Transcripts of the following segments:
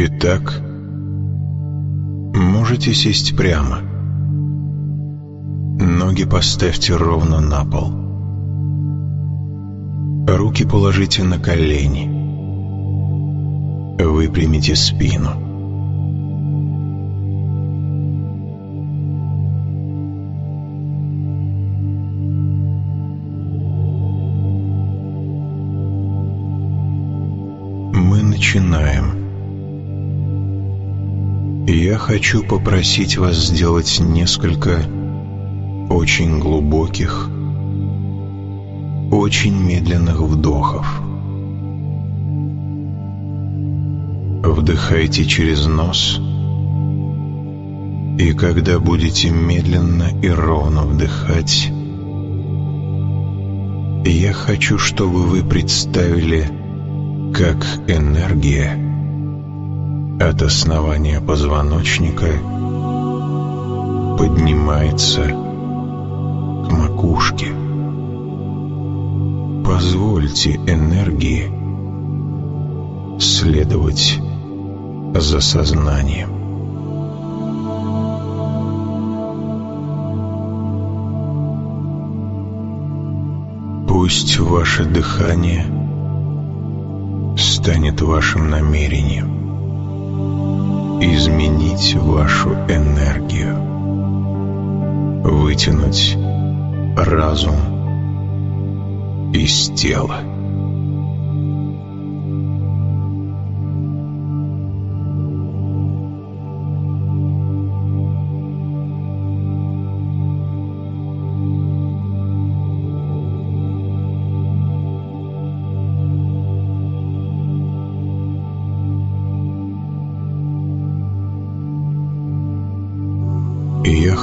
Итак, можете сесть прямо. Ноги поставьте ровно на пол. Руки положите на колени. Выпрямите спину. Мы начинаем. Я хочу попросить вас сделать несколько очень глубоких, очень медленных вдохов. Вдыхайте через нос, и когда будете медленно и ровно вдыхать, я хочу, чтобы вы представили, как энергия от основания позвоночника поднимается к макушке. Позвольте энергии следовать за сознанием. Пусть ваше дыхание станет вашим намерением изменить вашу энергию, вытянуть разум из тела.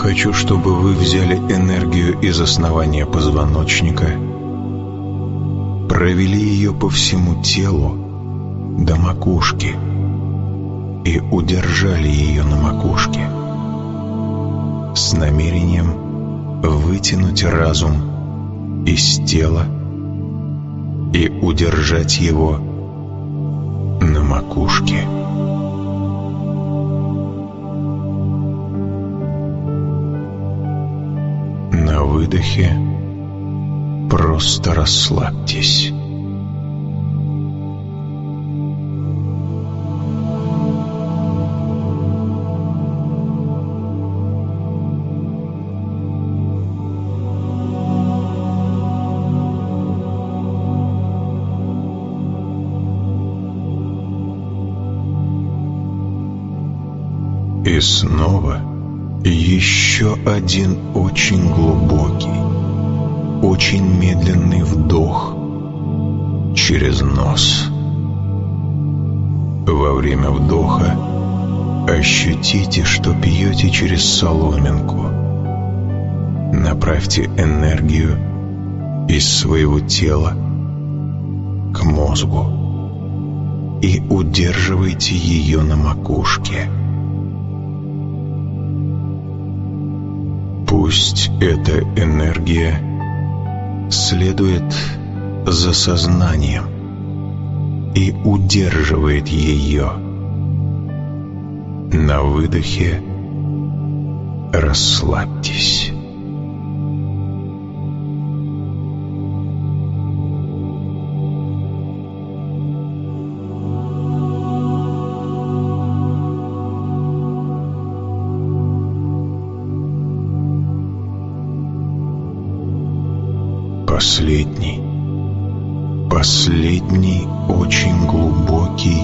Хочу, чтобы вы взяли энергию из основания позвоночника, провели ее по всему телу до макушки и удержали ее на макушке с намерением вытянуть разум из тела и удержать его на макушке. Выдохе просто расслабьтесь. И снова еще один очень глубокий, очень медленный вдох через нос. Во время вдоха ощутите, что пьете через соломинку. Направьте энергию из своего тела к мозгу и удерживайте ее на макушке. Пусть эта энергия следует за сознанием и удерживает ее. На выдохе расслабьтесь. Последний очень глубокий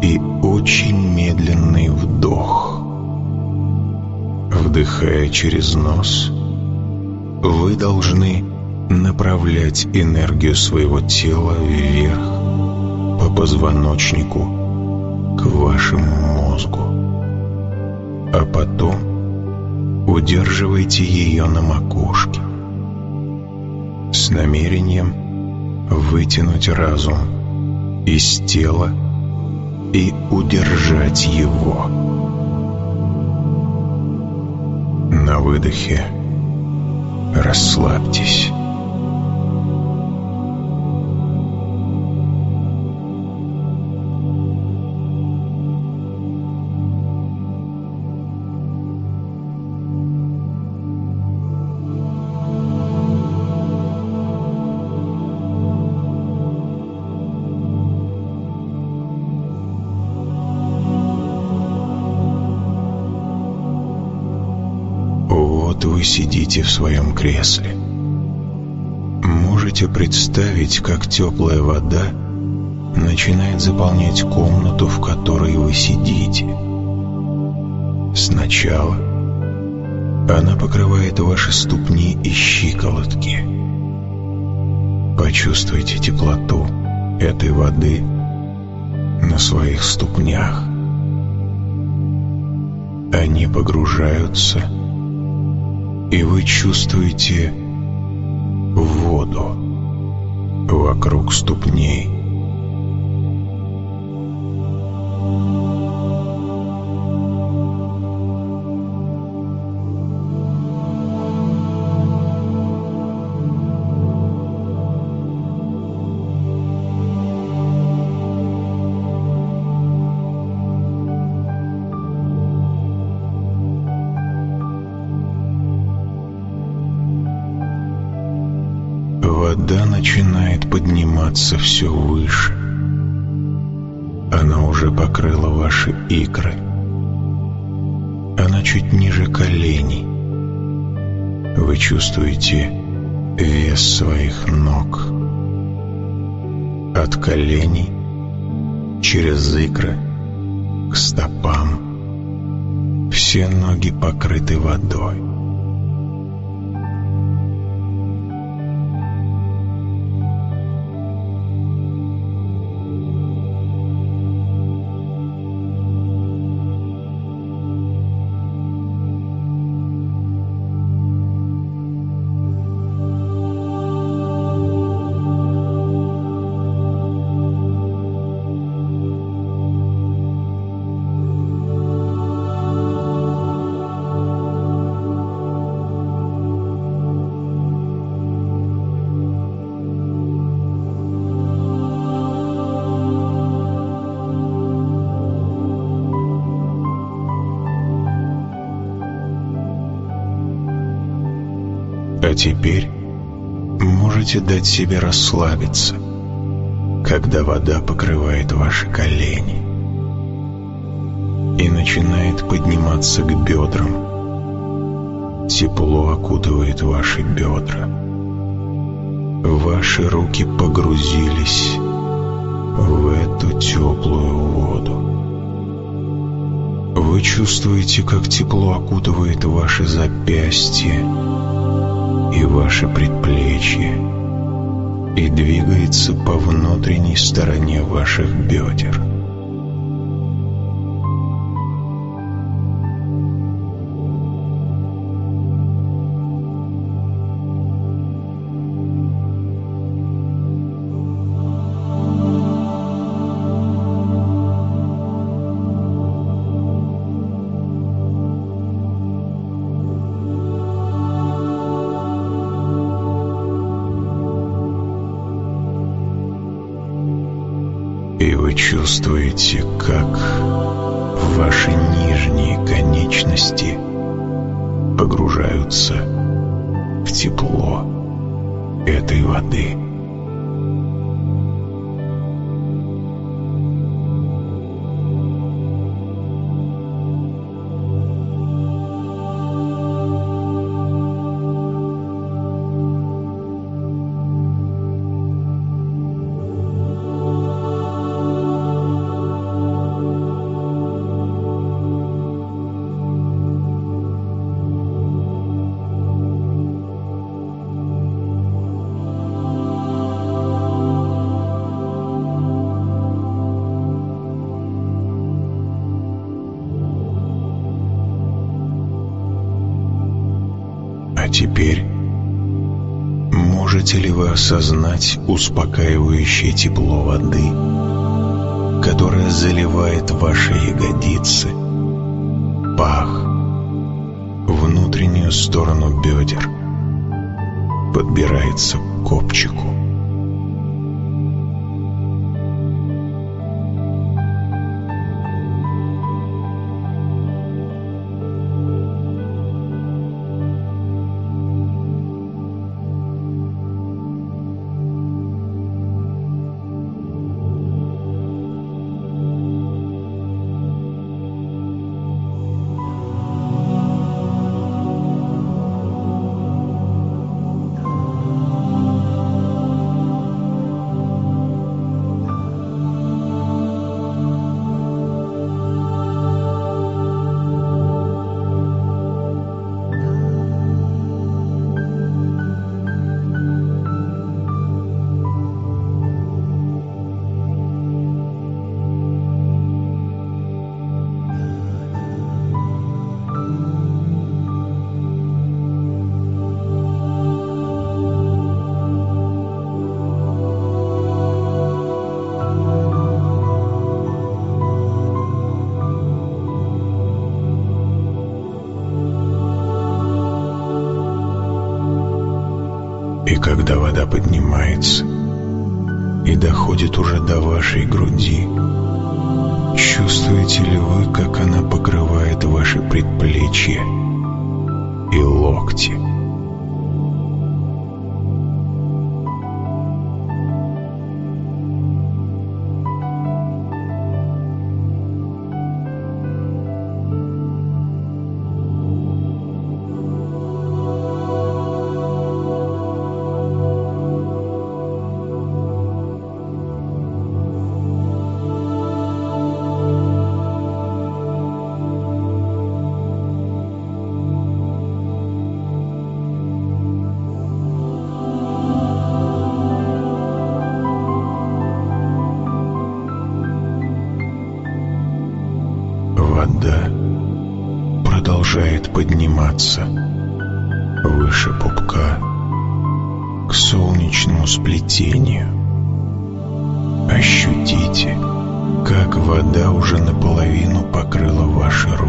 и очень медленный вдох. Вдыхая через нос, вы должны направлять энергию своего тела вверх по позвоночнику к вашему мозгу, а потом удерживайте ее на макушке с намерением вытянуть разум из тела и удержать его. На выдохе расслабьтесь. Сидите в своем кресле. Можете представить, как теплая вода начинает заполнять комнату, в которой вы сидите. Сначала она покрывает ваши ступни и щиколотки. Почувствуйте теплоту этой воды на своих ступнях. Они погружаются, и вы чувствуете воду вокруг ступней. Подниматься все выше. Она уже покрыла ваши икры. Она чуть ниже коленей. Вы чувствуете вес своих ног. От коленей через икры к стопам. Все ноги покрыты водой. Теперь можете дать себе расслабиться, когда вода покрывает ваши колени и начинает подниматься к бедрам. Тепло окутывает ваши бедра. Ваши руки погрузились в эту теплую воду. Вы чувствуете, как тепло окутывает ваши запястья, и ваше предплечье и двигается по внутренней стороне ваших бедер. И вы чувствуете, как ваши нижние конечности погружаются в тепло этой воды. Осознать успокаивающее тепло воды, которое заливает ваши ягодицы, пах, внутреннюю сторону бедер, подбирается к копчику. Когда вода поднимается и доходит уже до вашей груди, чувствуете ли вы, как она покрывает ваши предплечья и локти? Подниматься выше пупка к солнечному сплетению. Ощутите, как вода уже наполовину покрыла ваши руки.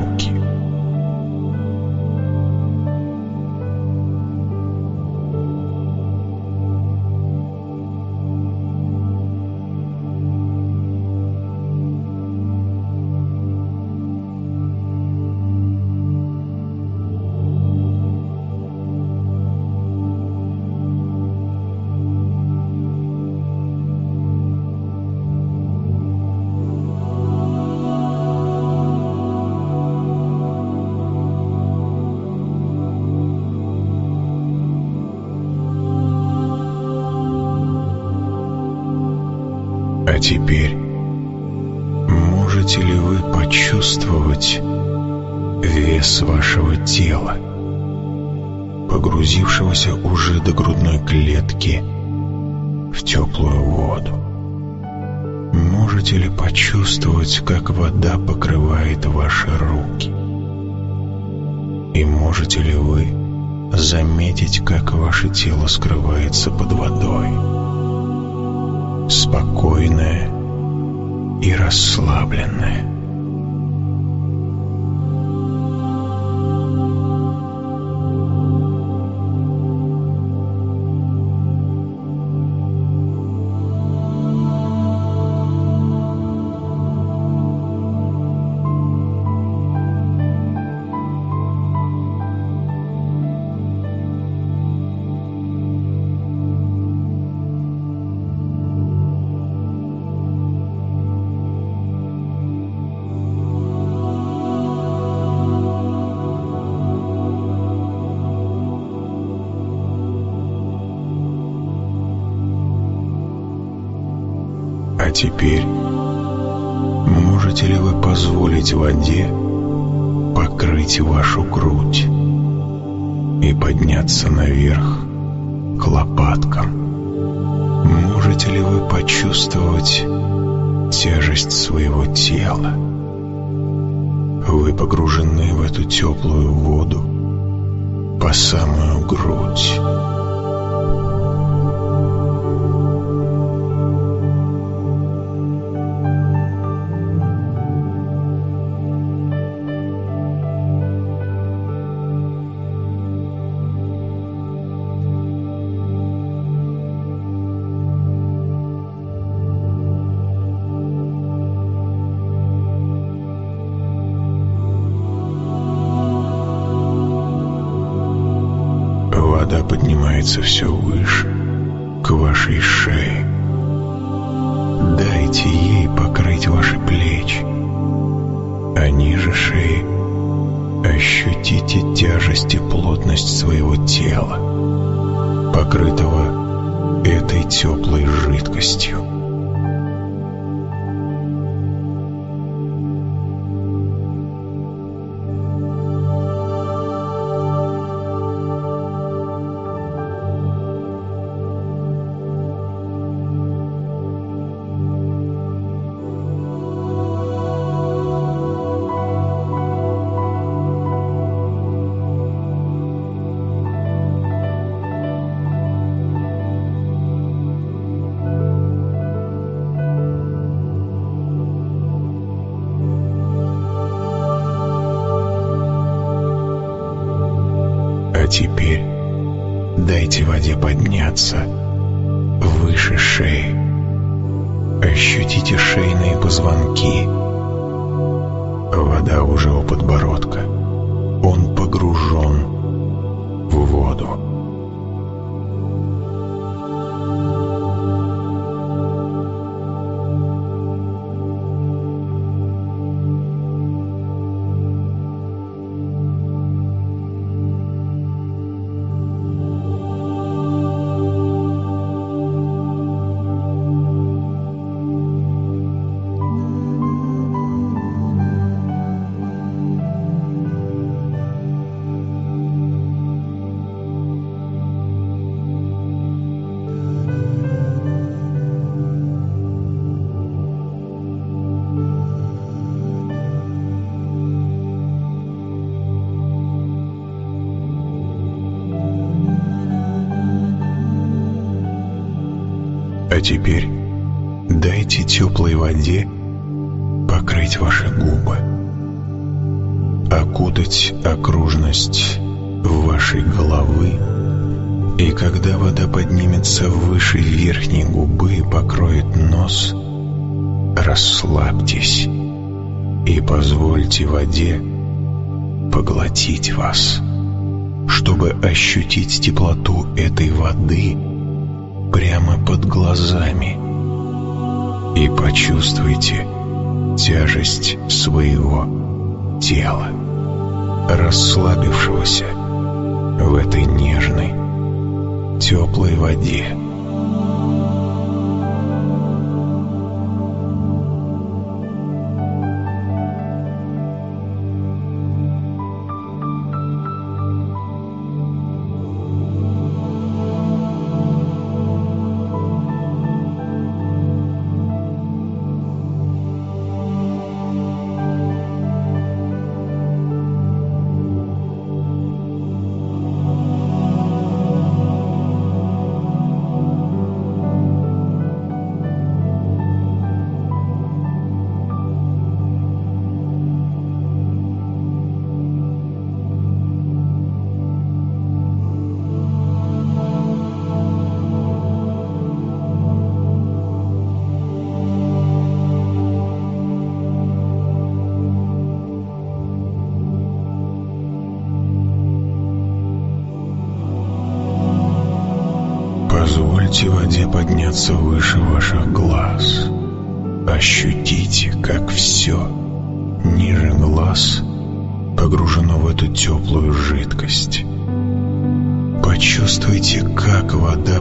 Клетки в теплую воду? Можете ли почувствовать, как вода покрывает ваши руки? И можете ли вы заметить, как ваше тело скрывается под водой? спокойная и расслабленная. Теперь можете ли вы позволить воде покрыть вашу грудь и подняться наверх к лопаткам? Можете ли вы почувствовать тяжесть своего тела? Вы погружены в эту теплую воду по самую грудь. Поднимается все Ощутите шейные позвонки. Вода уже у подбородка. Он погружен в воду. Поднимется выше верхней губы и покроет нос, расслабьтесь и позвольте воде поглотить вас, чтобы ощутить теплоту этой воды – прямо под глазами и почувствуйте тяжесть своего тела, расслабившегося в этой нежной, теплой воде.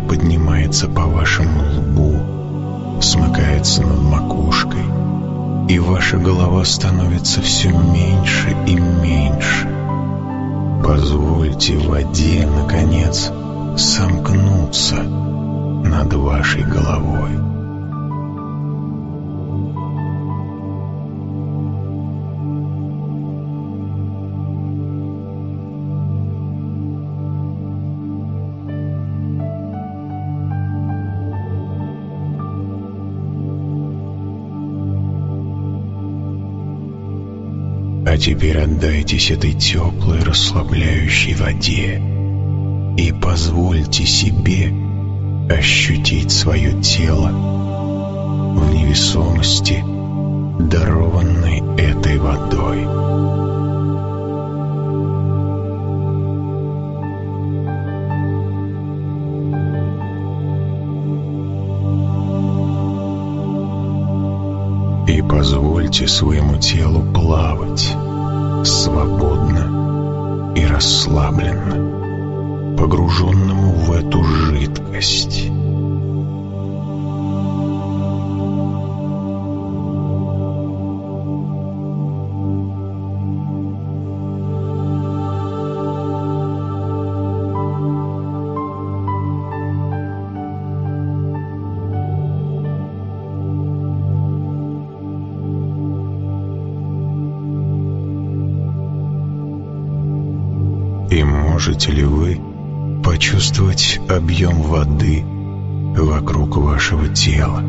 Поднимается по вашему лбу, смыкается над макушкой, и ваша голова становится все меньше и меньше. Позвольте воде, наконец, сомкнуться над вашей головой. Теперь отдайтесь этой теплой, расслабляющей воде и позвольте себе ощутить свое тело в невесомости, дарованной этой водой. И позвольте своему телу плавать свободно и расслабленно, погруженному в эту жидкость. Можете ли вы почувствовать объем воды вокруг вашего тела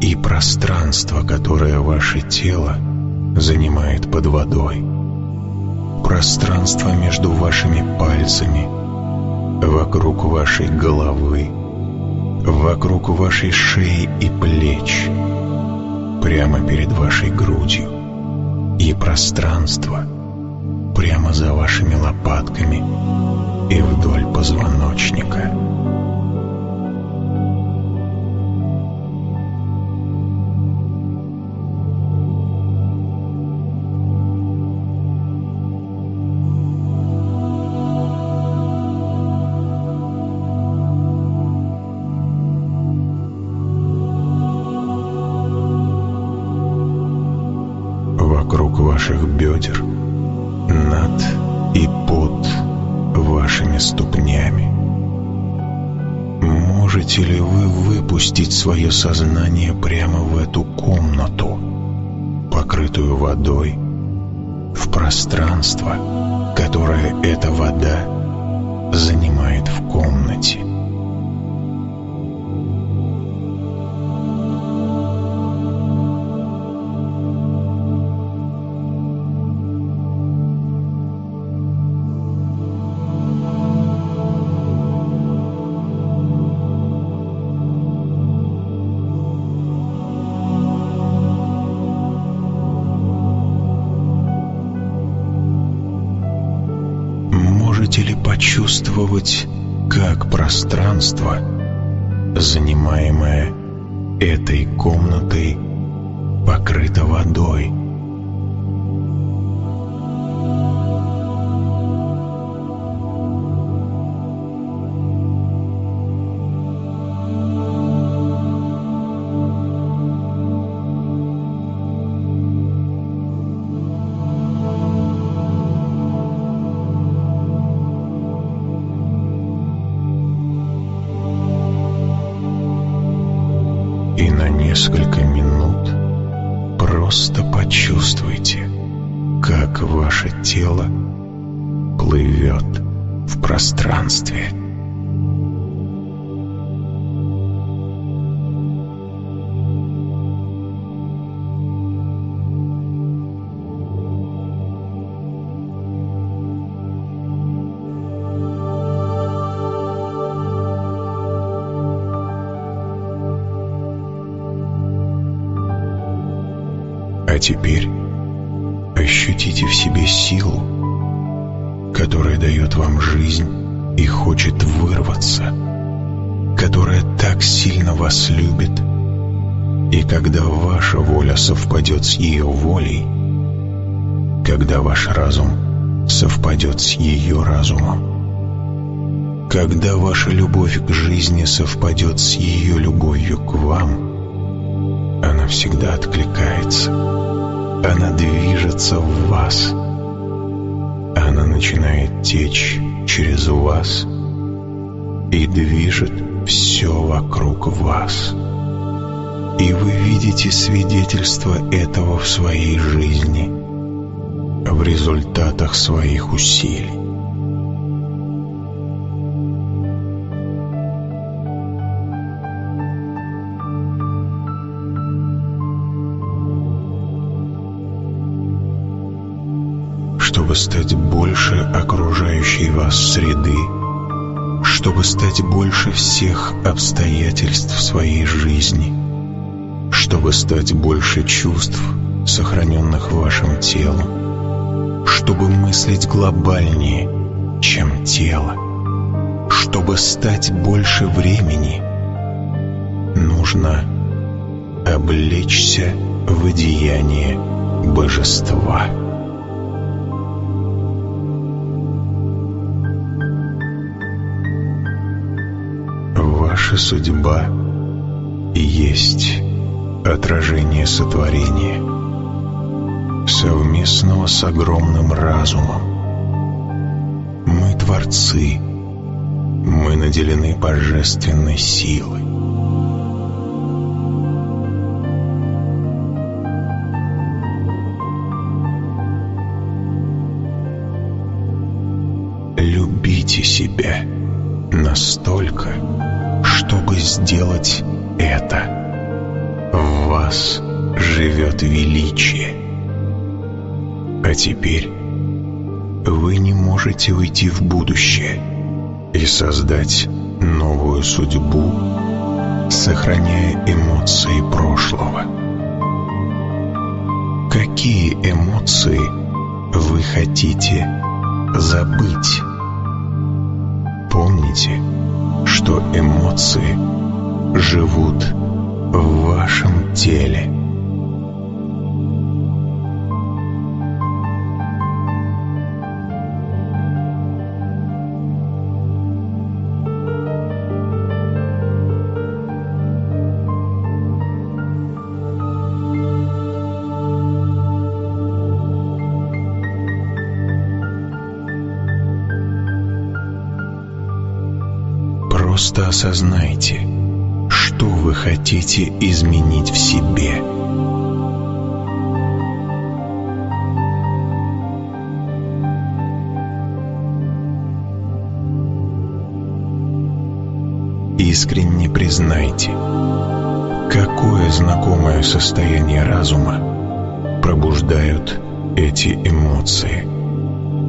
и пространство, которое ваше тело занимает под водой? Пространство между вашими пальцами, вокруг вашей головы, вокруг вашей шеи и плеч, прямо перед вашей грудью и пространство прямо за вашими лопатками и вдоль позвоночника. вокруг ваших бедер, выпустить свое сознание прямо в эту комнату, покрытую водой, в пространство, которое эта вода занимает в комнате? Почувствовать, как пространство, занимаемое этой комнатой, покрыто водой? А теперь ощутите в себе силу, которая дает вам жизнь и хочет вырваться, которая так сильно вас любит, и когда ваша воля совпадет с ее волей, когда ваш разум совпадет с ее разумом, когда ваша любовь к жизни совпадет с ее любовью к вам, она всегда откликается. Она движется в вас. Она начинает течь через вас и движет все вокруг вас. И вы видите свидетельство этого в своей жизни, в результатах своих усилий. Чтобы стать больше окружающей вас среды, чтобы стать больше всех обстоятельств своей жизни, чтобы стать больше чувств, сохраненных вашим телом, чтобы мыслить глобальнее, чем тело, чтобы стать больше времени, нужно облечься в одеяние божества. Ваша судьба и есть отражение сотворения, совместного с огромным разумом. Мы творцы, мы наделены божественной силой. Любите себя настолько, чтобы сделать это. В вас живет величие. А теперь вы не можете уйти в будущее. и создать новую судьбу, сохраняя эмоции прошлого. Какие эмоции вы хотите забыть? Помните, что эмоции живут в вашем теле. Осознайте, что вы хотите изменить в себе. Искренне признайте, какое знакомое состояние разума пробуждают эти эмоции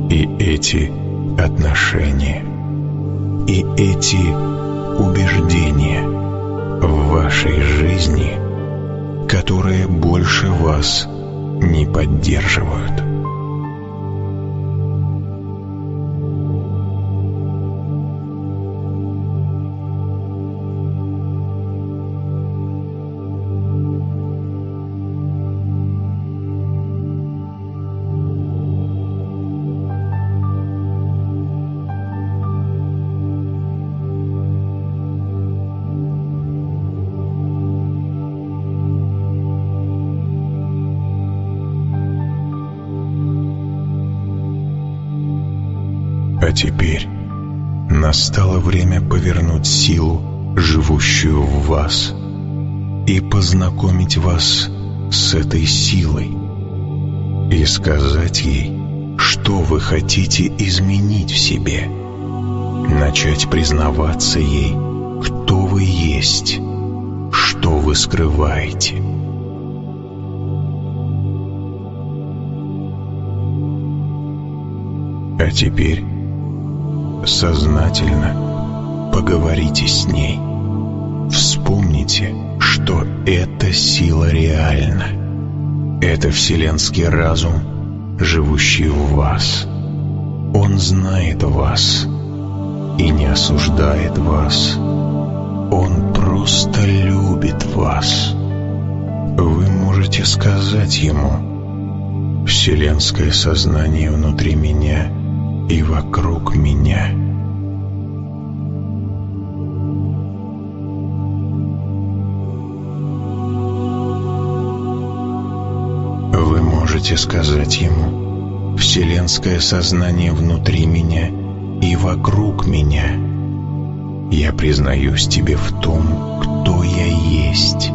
и эти отношения и эти убеждения в вашей жизни, которые больше вас не поддерживают. Повернуть силу, живущую в вас, и познакомить вас с этой силой, и сказать ей, что вы хотите изменить в себе, начать признаваться ей, кто вы есть, что вы скрываете. А теперь сознательно поговорите с ней. Вспомните, что эта сила реальна. Это вселенский разум, живущий в вас. Он знает вас и не осуждает вас. Он просто любит вас. Вы можете сказать ему «Вселенское сознание внутри меня — и вокруг меня. Можете сказать ему «Вселенское сознание внутри меня и вокруг меня». Я признаюсь тебе в том, кто я есть,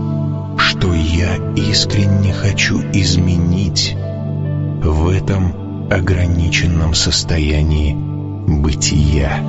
что я искренне хочу изменить в этом ограниченном состоянии бытия.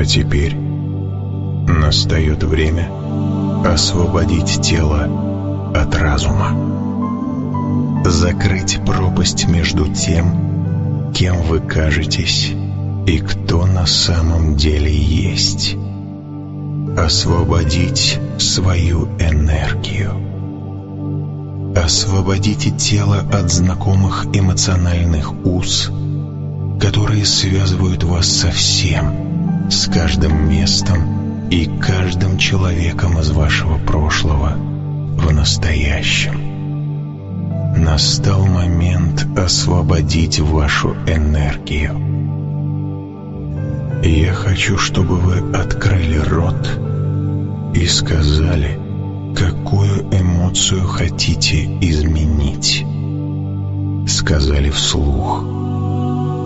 А теперь настает время освободить тело от разума. Закрыть пропасть между тем, кем вы кажетесь и кто на самом деле есть. Освободить свою энергию. Освободите тело от знакомых эмоциональных уз, которые связывают вас со всем – с каждым местом и каждым человеком из вашего прошлого в настоящем. настал момент освободить вашу энергию. Я хочу, чтобы вы открыли рот и сказали, какую эмоцию хотите изменить. Сказали вслух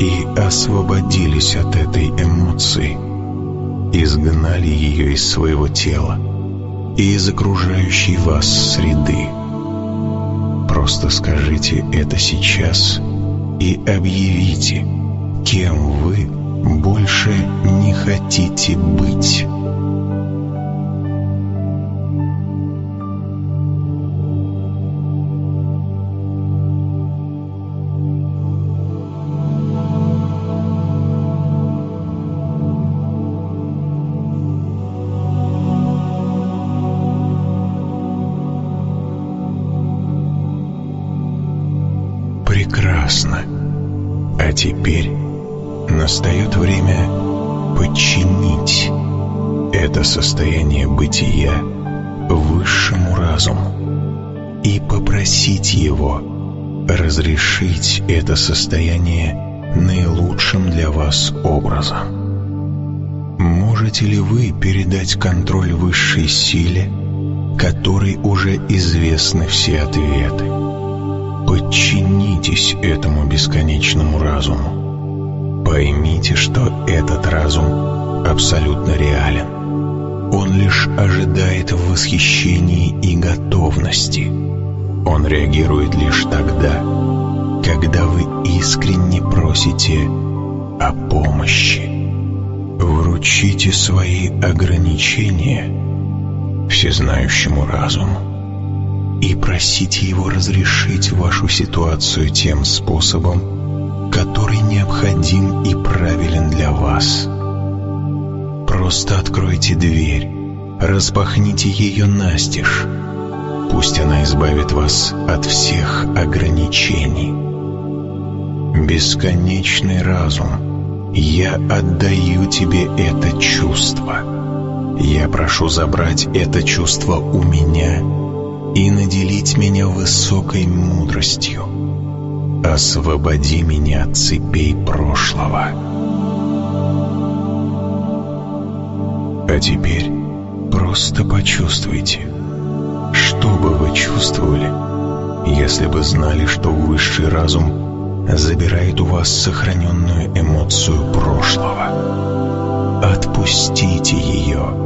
и освободились от этой эмоции, изгнали ее из своего тела и из окружающей вас среды. Просто скажите это сейчас и объявите, кем вы больше не хотите быть. Попросить его разрешить это состояние наилучшим для вас образом. Можете ли вы передать контроль высшей силе, которой уже известны все ответы? Подчинитесь этому бесконечному разуму. Поймите, что этот разум абсолютно реален. Он лишь ожидает в восхищении и готовности. Он реагирует лишь тогда, когда вы искренне просите о помощи. Вручите свои ограничения всезнающему разуму и просите его разрешить вашу ситуацию тем способом, который необходим и правилен для вас. Просто откройте дверь, распахните ее настежь. Пусть она избавит вас от всех ограничений. Бесконечный разум, я отдаю тебе это чувство. Я прошу забрать это чувство у меня и наделить меня высокой мудростью. Освободи меня от цепей прошлого. А теперь просто почувствуйте, что бы вы чувствовали, если бы знали, что высший разум забирает у вас сохраненную эмоцию прошлого. Отпустите ее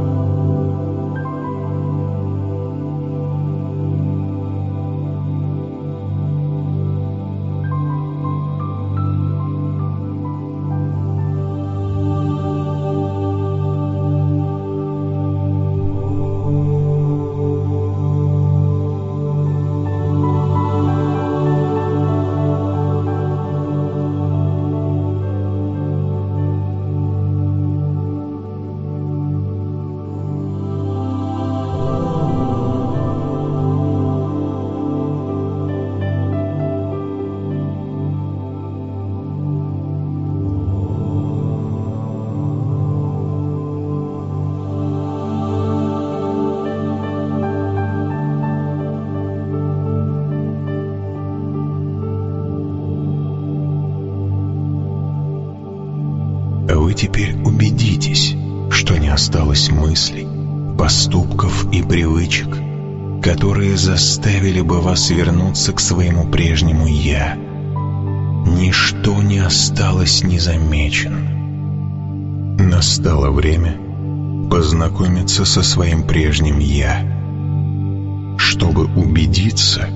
осталось мыслей, поступков и привычек, которые заставили бы вас вернуться к своему прежнему «я». Ничто не осталось незамеченным. Настало время познакомиться со своим прежним «я». Чтобы убедиться,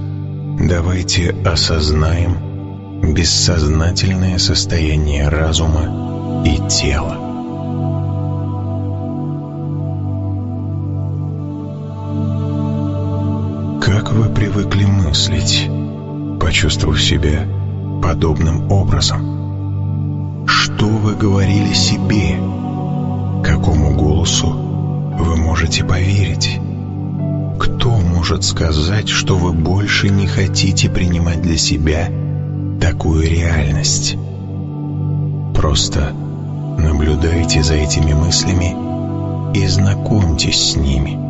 давайте осознаем бессознательное состояние разума и тело. Вы привыкли мыслить, почувствовав себя подобным образом? Что вы говорили себе? Какому голосу вы можете поверить? Кто может сказать, что вы больше не хотите принимать для себя такую реальность? Просто Наблюдайте за этими мыслями и знакомьтесь с ними.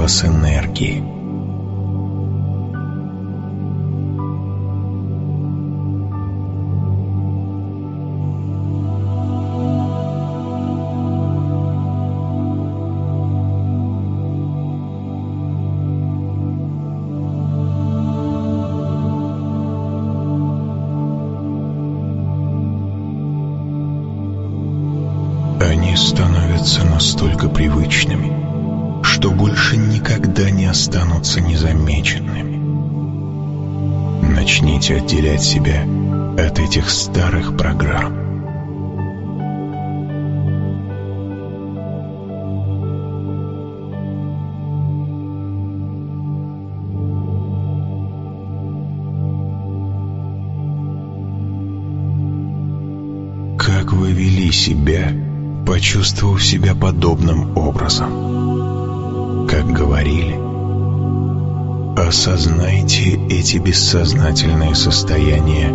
запас энергии. Они становятся настолько привычными – лишать вас энергии. останутся незамеченными. Начните отделять себя от этих старых программ. Как вы вели себя, почувствовав себя подобным образом? Говорили? Осознайте эти бессознательные состояния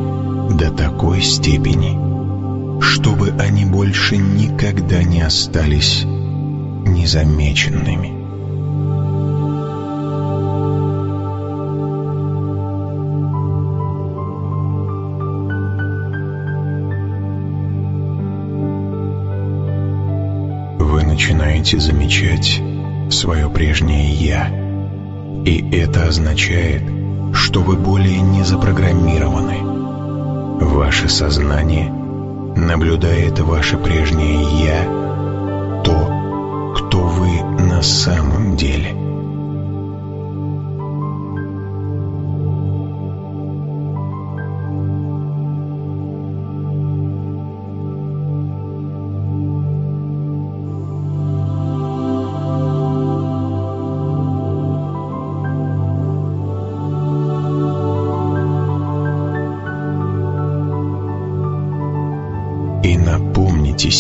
до такой степени, чтобы они больше никогда не остались незамеченными. Вы начинаете замечать свое прежнее «я», и это означает, что вы более не запрограммированы. Ваше сознание наблюдает ваше прежнее «я», то, кто вы на самом деле –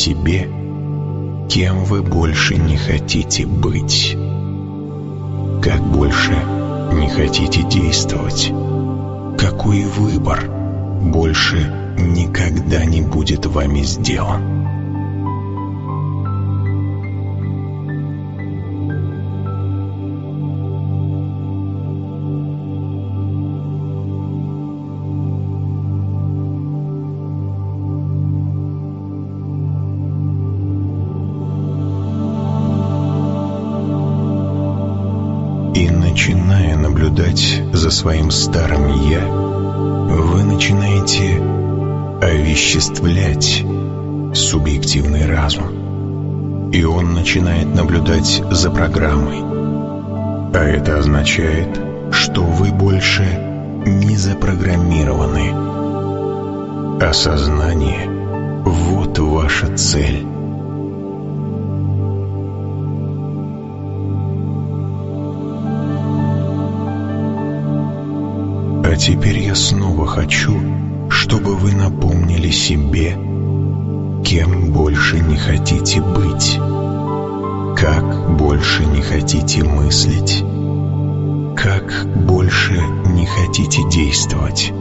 себе, кем вы больше не хотите быть. Как больше не хотите действовать. Какой выбор больше никогда не будет вами сделан. Наблюдать за своим старым «я», вы начинаете овеществлять субъективный разум. И он начинает наблюдать за программой. А это означает, что вы больше не запрограммированы. Осознание – вот ваша цель. Теперь я снова хочу, чтобы вы напомнили себе, кем больше не хотите быть, как больше не хотите мыслить, как больше не хотите действовать,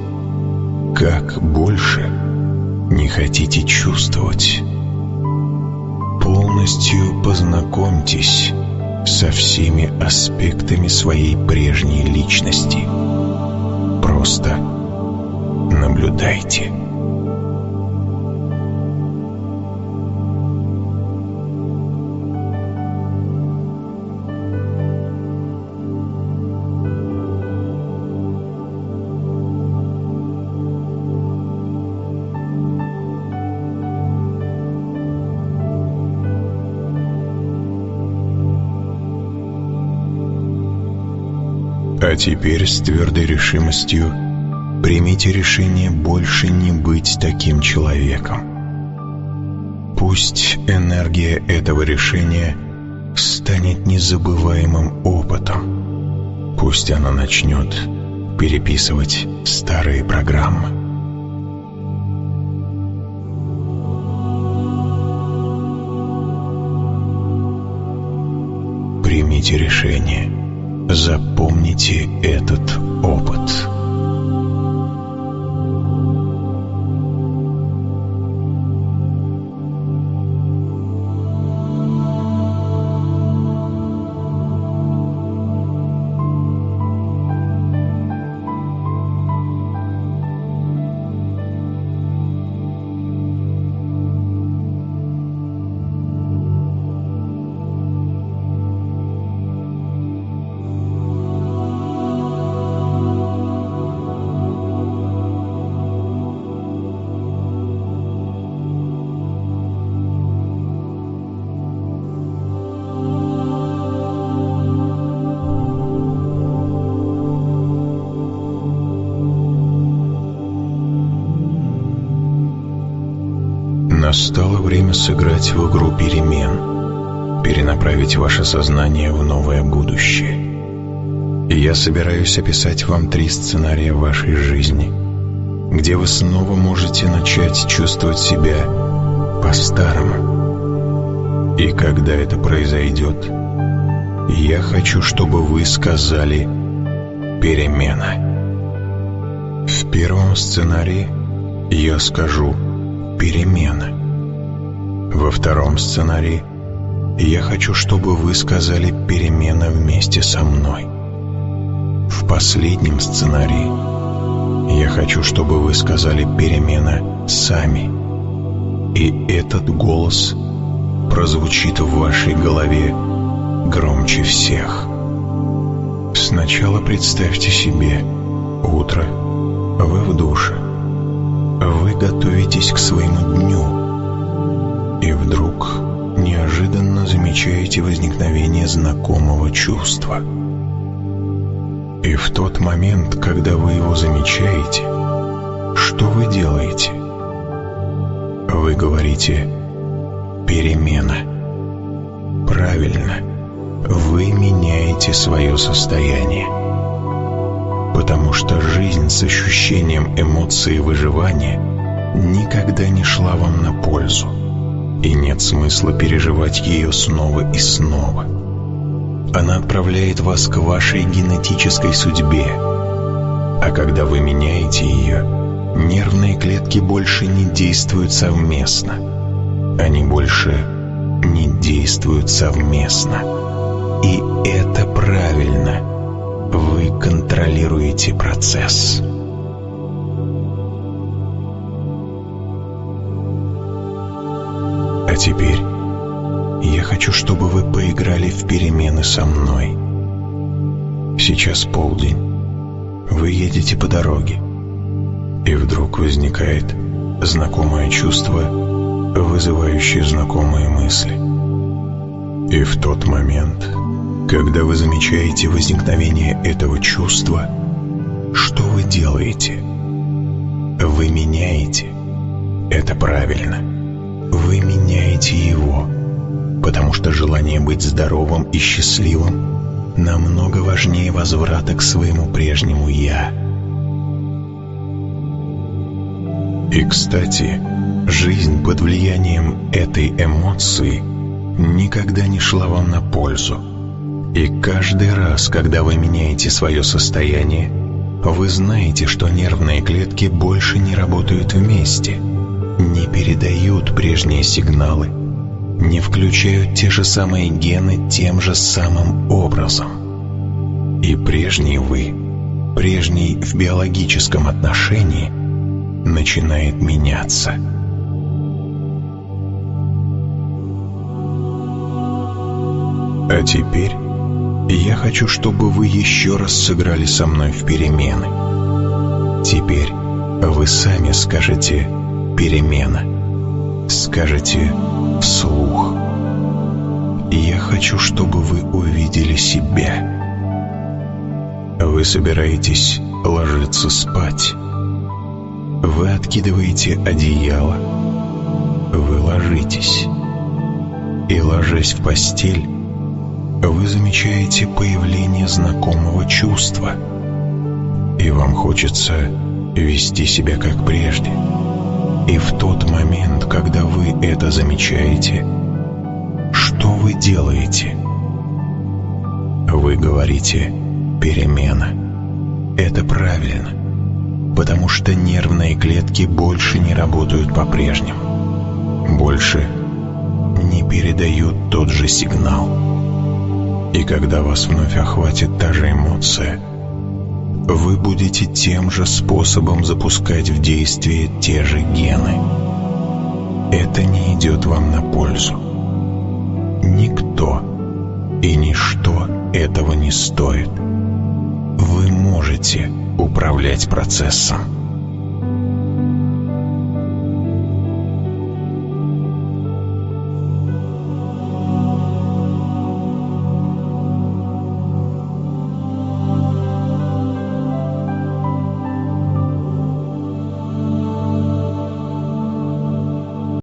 как больше не хотите чувствовать. Полностью познакомьтесь со всеми аспектами своей прежней личности – Просто наблюдайте. А теперь с твердой решимостью примите решение больше не быть таким человеком. Пусть энергия этого решения станет незабываемым опытом. Пусть она начнет переписывать старые программы. Примите решение – Запомните этот опыт. Сыграть в игру перемен, перенаправить ваше сознание в новое будущее. И я собираюсь описать вам три сценария вашей жизни, где вы снова можете начать чувствовать себя по-старому. И когда это произойдет, я хочу, чтобы вы сказали «перемена». В первом сценарии я скажу «перемена». Во втором сценарии я хочу, чтобы вы сказали «перемена вместе со мной». В последнем сценарии я хочу, чтобы вы сказали «перемена сами». И этот голос прозвучит в вашей голове громче всех. Сначала представьте себе утро, вы в душе, вы готовитесь к своему дню – и вдруг неожиданно замечаете возникновение знакомого чувства. И в тот момент, когда вы его замечаете, что вы делаете? Вы говорите «перемена». Правильно, вы меняете свое состояние. Потому что жизнь с ощущением эмоции выживания никогда не шла вам на пользу и нет смысла переживать ее снова и снова. Она отправляет вас к вашей генетической судьбе, а когда вы меняете ее, нервные клетки больше не действуют совместно. Они больше не действуют совместно. И это правильно. Вы контролируете процесс. А теперь я хочу, чтобы вы поиграли в перемены со мной. Сейчас полдень. Вы едете по дороге. И вдруг возникает знакомое чувство, вызывающее знакомые мысли. И в тот момент, когда вы замечаете возникновение этого чувства, что вы делаете? Вы меняете. Это правильно вы меняете его, потому что желание быть здоровым и счастливым намного важнее возврата к своему прежнему «я». И, кстати, жизнь под влиянием этой эмоции никогда не шла вам на пользу. И каждый раз, когда вы меняете свое состояние, вы знаете, что нервные клетки больше не работают вместе – не передают прежние сигналы, не включают те же самые гены тем же самым образом. И прежний вы, прежний в биологическом отношении, начинает меняться. А теперь я хочу, чтобы вы еще раз сыграли со мной в перемены. Теперь вы сами скажете перемена. Скажете вслух. Я хочу, чтобы вы увидели себя. Вы собираетесь ложиться спать. Вы откидываете одеяло. Вы ложитесь. И ложась в постель, вы замечаете появление знакомого чувства. И вам хочется вести себя как прежде. И в тот момент, когда вы это замечаете, что вы делаете? Вы говорите перемена. Это правильно, потому что нервные клетки больше не работают по-прежнему. Больше не передают тот же сигнал. И когда вас вновь охватит та же эмоция, вы будете тем же способом запускать в действие те же гены. Это не идет вам на пользу. Никто и ничто этого не стоит. Вы можете управлять процессом.